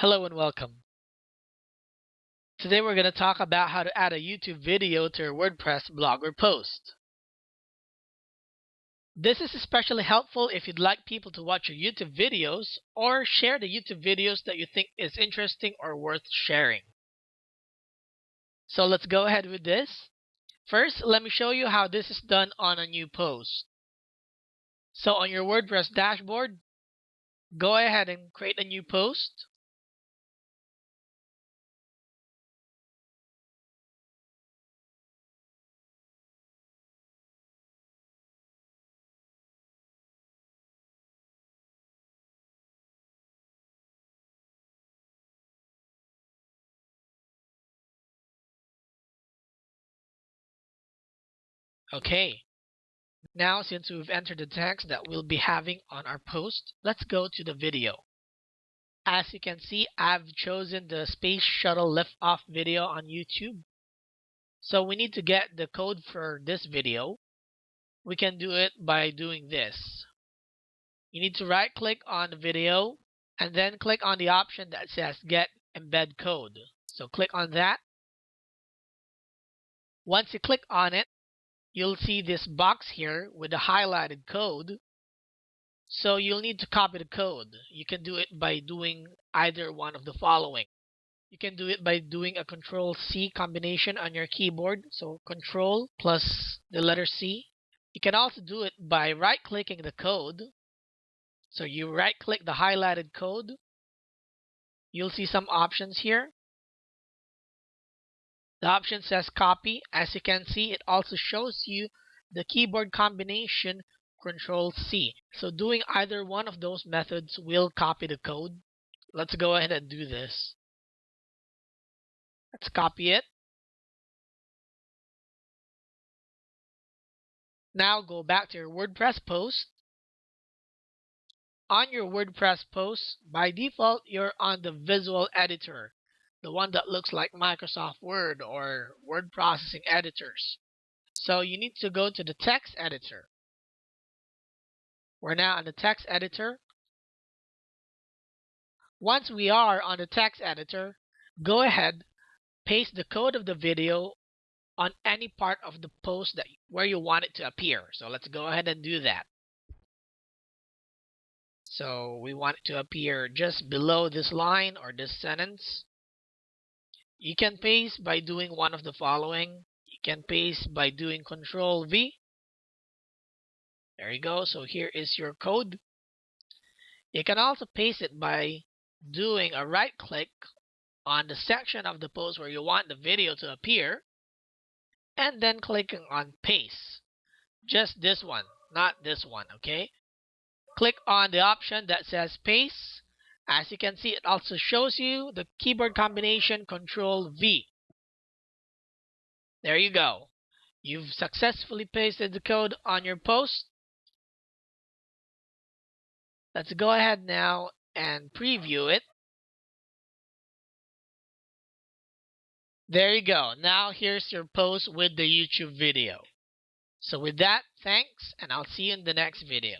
Hello and welcome. Today we're going to talk about how to add a YouTube video to your WordPress blog or post. This is especially helpful if you'd like people to watch your YouTube videos or share the YouTube videos that you think is interesting or worth sharing. So let's go ahead with this. First, let me show you how this is done on a new post. So on your WordPress dashboard, go ahead and create a new post. Okay. Now, since we've entered the text that we'll be having on our post, let's go to the video. As you can see, I've chosen the Space Shuttle Liftoff video on YouTube. So we need to get the code for this video. We can do it by doing this. You need to right click on the video and then click on the option that says Get Embed Code. So click on that. Once you click on it, you'll see this box here with the highlighted code. So you'll need to copy the code. You can do it by doing either one of the following. You can do it by doing a control C combination on your keyboard. So control plus the letter C. You can also do it by right clicking the code. So you right click the highlighted code. You'll see some options here. The option says copy. As you can see, it also shows you the keyboard combination Control C. So doing either one of those methods will copy the code. Let's go ahead and do this. Let's copy it. Now go back to your WordPress post. On your WordPress post, by default, you're on the visual editor the one that looks like Microsoft Word or word processing editors. So you need to go to the text editor. We're now on the text editor. Once we are on the text editor, go ahead, paste the code of the video on any part of the post that where you want it to appear. So let's go ahead and do that. So we want it to appear just below this line or this sentence. You can paste by doing one of the following. You can paste by doing Control V. There you go. So here is your code. You can also paste it by doing a right click on the section of the post where you want the video to appear and then clicking on paste. Just this one, not this one, okay? Click on the option that says paste as you can see, it also shows you the keyboard combination Control V. There you go. You've successfully pasted the code on your post. Let's go ahead now and preview it. There you go. Now here's your post with the YouTube video. So with that, thanks, and I'll see you in the next video.